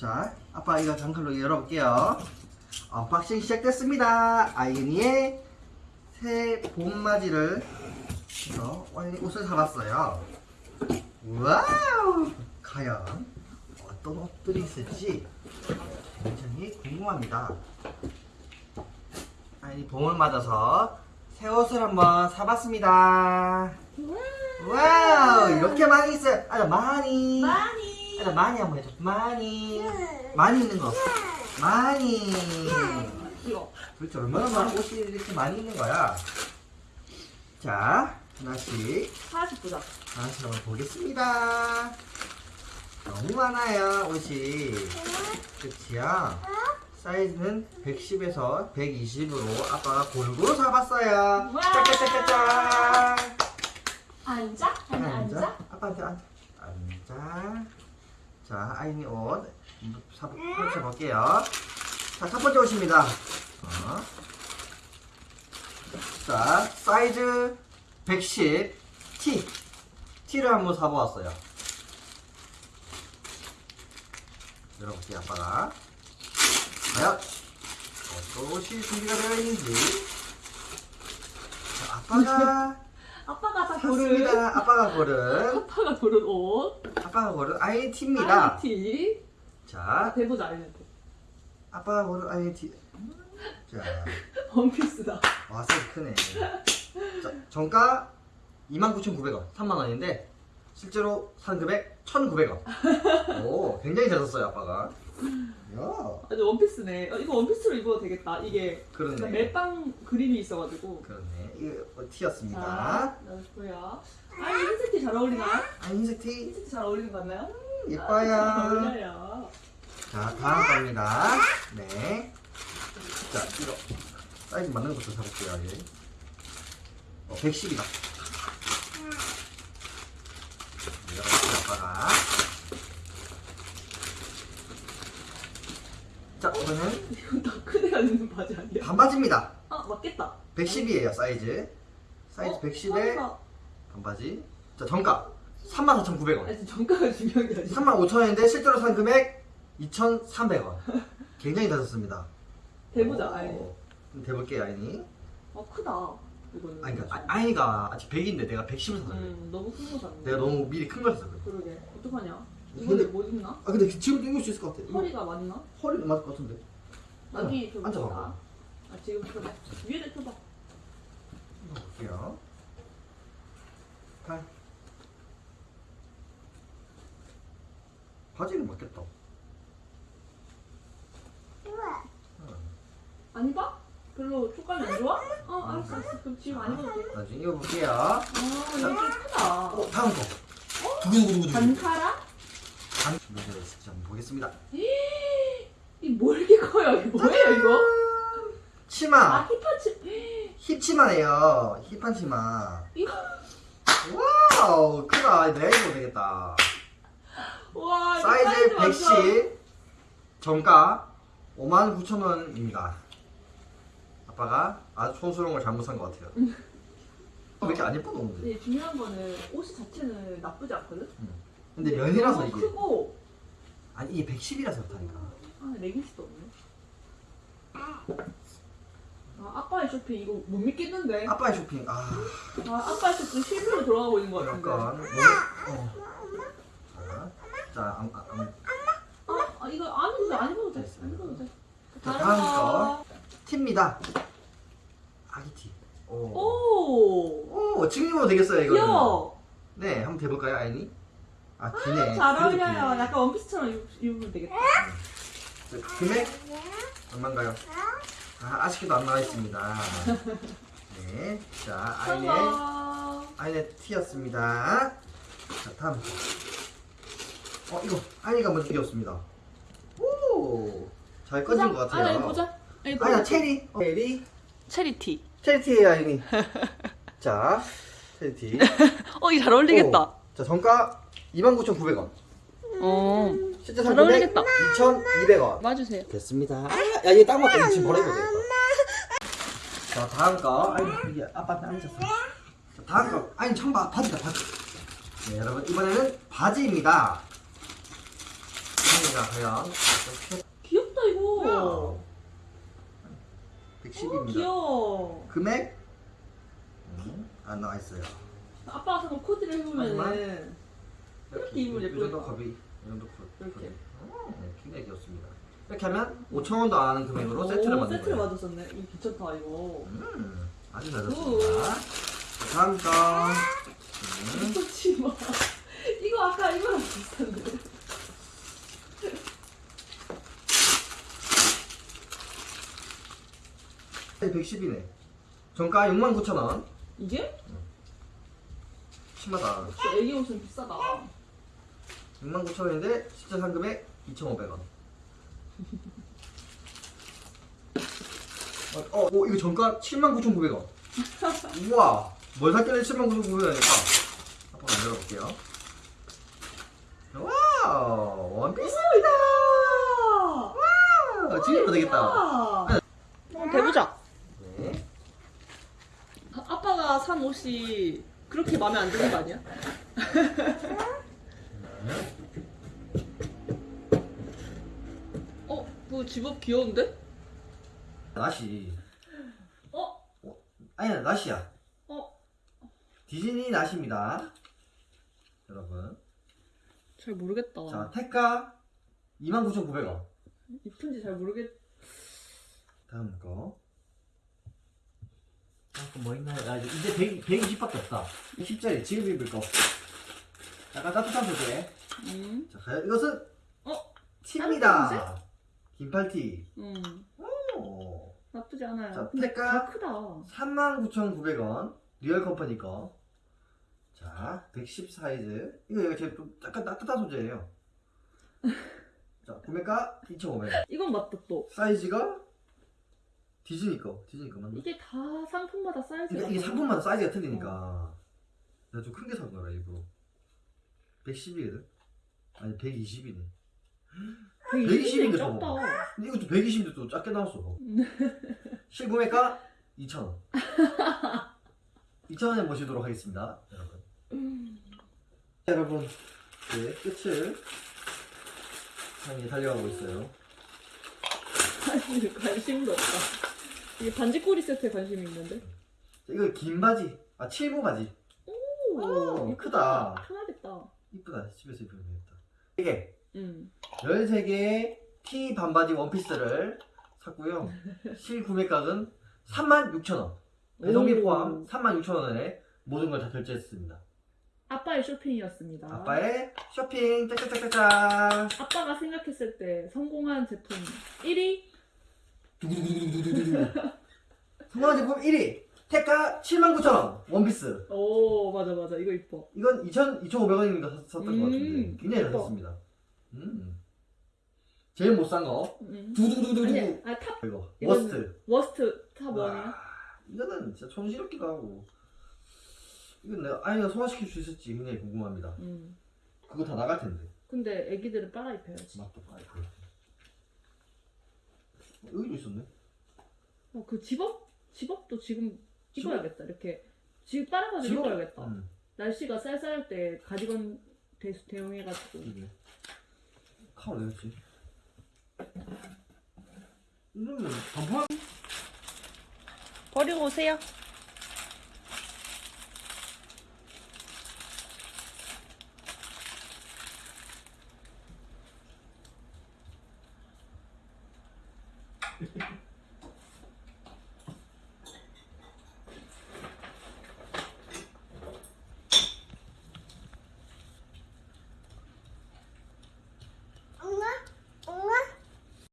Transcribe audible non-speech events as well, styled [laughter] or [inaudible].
자, 아빠 이거 장칼로 열어볼게요. unboxing 시작됐습니다. 아이니의 새 봄맞이를 해서 아이니 옷을 사봤어요. wow! 과연 어떤 옷들이 있을지 굉장히 궁금합니다. 아이니 봄을 맞아서 새 옷을 한번 사봤습니다. wow! 이렇게 많이 있어요. 아, 많이. 많이. 아, 많이 한번 해줘. 많이. 많이 있는 거. 많이. 이거. 도대체 얼마나 많은 옷이 이렇게 많이 있는 거야? 자, 하나씩 하나씩 보자. 하나씩 한번 보겠습니다. 너무 많아요, 옷이. 끝이야. 사이즈는 110에서 120으로 아빠가 골고루. 와. 짜짜짜짜짜. 앉아? 앉아? 아빠한테 앉아. 앉아. 자, 아이니 옷 사- 펼쳐볼게요. 자, 첫 번째 옷입니다. 어. 자, 사이즈 110 T. T를 한번 사보았어요. 열어볼게요, 아빠가. 과연 어떤 옷이 준비가 되어 있는지. 자, 아빠가 아빠가 다 고른. 샀습니다. 아빠가 고른 아빠가 고른 옷. 아빠가 고른 IT입니다. 아이티. 자, 대보자, 아이한테. 아빠가 고른 IT. 자, [laughs] 원피스다. 와, 사이즈 크네. 자, 정가 29,900원, 3만 원인데, 실제로 산 금액 1,900원. 오, 굉장히 잘 샀어요, 아빠가. 야, 아주 원피스네. 어, 이거 원피스로 입어도 되겠다. 이게 그러네. 멜빵 그림이 있어가지고. 그렇네. 이거 T였습니다. 자, 넣고요. 아, 이 흰색 티 잘 어울리나? 아, 흰색 T. 흰색 티 잘 어울리는 거 같나요? 아, 잘 예뻐요. 어울려요. 자, 다음 겁니다. 네. 자, 이거. 사이즈 맞는 것부터 사볼게요, 얘. 어, 110이다. 이렇게 아빠가. 자, 이거는 이건 다큰 애가 입는 바지 아니야? 반바지입니다. 아, 맞겠다. 110이에요, 사이즈. 사이즈 어, 110에 사이즈가- 반바지. 자, 정가. 34,900원. 아니, 정가가 중요한 게 아니야. 35,000원인데 실제로 산 금액 2,300원. 굉장히 다졌습니다. 대보자, 아이. 좀 대볼게요, 아이니. 어, 크다. 이거는. 아니, 그러니까 아- 아이니가 아직 100인데 내가 110을 샀어요. 음, 너무 큰 거 샀네. 내가 너무 미리 큰 걸 샀어요. 그러게. 어떡하냐? 이번에 못 입나? 아, 근데 지금 입을 수 있을 것 같아. 허리가 맞나? 허리 맞을 것 같은데. 여기 좀 앉아봐. 아, 지금 펴봐. 위에다 펴봐. 볼게요. 팔. 바지는 맞겠다. 안 입어? 별로 촉감이 안 좋아? 어, 알았어, 알았어. 그럼 지금 안 입어도 돼. 나중에 입어볼게요. 아, 이거 좀 크다. 어, 다음 거. 두구두구두구. 단카라? 단. 네, 진짜 한번 보겠습니다. 이뭐 이렇게 커요? 이게 뭐예요, 이거? 치마. 아, hip하치. hip치마예요. hip한 치마. 이거. wow, 크다. 내가 입어도 되겠다. 와, 이거 사이즈 완전- 110, 정가 59,000원입니다. 아빠가 아주 촌스러운 걸 잘못 산 것 같아요. 왜 이렇게 안 예뻐 너무 근데 중요한 거는 옷 자체는 나쁘지 않거든? 근데 면이라서 너무 이게 크고 아니 이게 110이라서 그렇다니까. 아 레깅스도 없네 아 아빠의 쇼핑 이거 못 믿겠는데 아, 아빠의 쇼핑 아 아빠의 쇼핑 실수로 돌아가고 있는 거 같은데 약간 너무 어. 자, 자 안, 안, 안. 아, 아 이거 안 입어도 돼, 안 입어도 돼, 안 입어도 돼. 자, 다음 거. 티입니다. 아기 티. 오. 오, 오, 지금 입어도 되겠어요. 귀여워. 네, 한번 대볼까요, 아이니? 아, 기네. 잘 그래도 어울려요. 약간 원피스처럼 입, 입으면 되겠다. 자, 금액 얼마인가요? 아, 아쉽게도 안 나와 있습니다. 네, 자, 아이네, 성공. 아이네 티였습니다. 자, 다음 거. 어, 이거 아이니가 먼저 이겼습니다. 오, 잘 꺼진 것 같아요. 아, 이거 보자. 아이나 체리, 어, 체리, 체리티. 체리티예요, 아이니. [laughs] 자, 체리티. [laughs] 어, 이거 잘 어울리겠다. 오, 자, 정가 29,900원. 어, 실제 잘 어울리겠다. 2,200원. 맞으세요. 됐습니다. 아, 야, 이게 딱 맞다. 지금 되겠다. 자, 다음 거. 아니, 이게 아빠한테 앉았어. 자, 다음 거. 아니, 참 바, 바지다, 바지. 네, 여러분. 이번에는 바지입니다. 보겠습니다. 과연 귀엽다 이거. 110입니다. 어, 귀여워. 금액 음, 안 나와 있어요. 아빠가 사는 코디를 해보면은 이렇게 입으면 이 정도? 컵이 이 정도 컵. 이렇게. 네, 굉장히 귀엽습니다. 이렇게 하면 5천 원도 안 하는 금액으로 세트를 오, 만든 세트를 거예요. 맞았었네. 이거 괜찮다 이거. 음, 아주 잘. 자, 다음 거. 음, 마. 이거 아까 이거랑 비슷한데. [laughs] 음. 110이네. 정가 69,000원. 이게? 심하다. 역시 애기 옷은 비싸다. 69,000원인데 실제 산 금액 2,500원. 어, 어, 어, 이거 정가 79,900원. 우와, 뭘 샀길래 79,900원일까? 한번 만들어볼게요. 와우, 원피스입니다. 와, 지금 되겠다. 아, 한번 대보자. 네. 아, 아빠가 산 옷이 그렇게 마음에 안 드는 거 아니야? [laughs] 어? 그 집업 귀여운데? 나시. 어? 아니야, 나시야. 어? 디즈니 나시입니다. 여러분. 잘 모르겠다. 자, tag가 29,900원. 이쁜지 잘 모르겠. 다음 거. 아, 그뭐 있나요? 아, 이제 100, 120밖에 없다. 10짜리, 지금 입을 거. 약간 따뜻한 소재. 음. 자, 과연 이것은 어? 티입니다. 긴팔티. 음. 오. 나쁘지 않아요. 자, 근데? 다 크다. 39,900원. Real Company 거. 자, 110 사이즈. 이거 이거 제일 좀 약간 따뜻한 소재예요. [laughs] 자, 구매가 2,500원. 이건 맞다 또. 사이즈가 디즈니 거. 디즈니 거 맞나? 이게 다 상품마다 사이즈가 그러니까 이게 달라. 상품마다 사이즈가 틀리니까 내가 좀 큰 게 산 거라 일부러 110이거든? 아니 120이네 120 인데 작다. 저거. 근데 이것도 120인데 또 작게 나왔어 실구매가 2,000원 2,000원에 모시도록 하겠습니다 여러분 자, 여러분 네, 끝을 향해 달려가고 있어요 사실 관심도 없다. 이게 반지 꼬리 세트에 관심이 있는데. 자, 이거 긴 바지 아 칠부 바지 오, 이쁘다. 크다. 편하겠다. 이쁘다 집에서 입으면 되겠다 이게 응. 13개의 티 반바지 원피스를 샀고요. [laughs] 실구매가는 36,000원. 배송비 오. 포함 36,000원에 모든 걸 다 결제했습니다. 아빠의 쇼핑이었습니다. 아빠의 쇼핑 짝짝짝짝짝 아빠가 생각했을 때 성공한 제품 1위 두구두구두구두구두구 성공한 제품 1위 택가 79,000원 원피스. 오 맞아 맞아. 이거 이뻐. 이건 2,000, 2,500원인가 샀던 음, 것 같은데. 굉장히 잘. 샀습니다. 음. 제일 못 산 거. 음. 두구두구두구두구 아니 아 top. 이거. 이거는- worst. worst top one이야? 와, 이거는 진짜 촌스럽기도 하고. 이건 내가 아이가 소화시킬 수 있을지 굉장히 궁금합니다. 음. 그거 다 나갈 텐데. 근데 애기들은 빨아 입혀야지. 맞다 아이고 여기도 있었네. 어, 그 zip-up? zip-up도 지금 집업? 입어야겠다. 이렇게 지금 빨아가지고 집업? 입어야겠다. 음, 날씨가 쌀쌀할 때 가디건 대, 대용해가지고. 이게. 카워 내렸지? 이러면 반팔? 버리고 오세요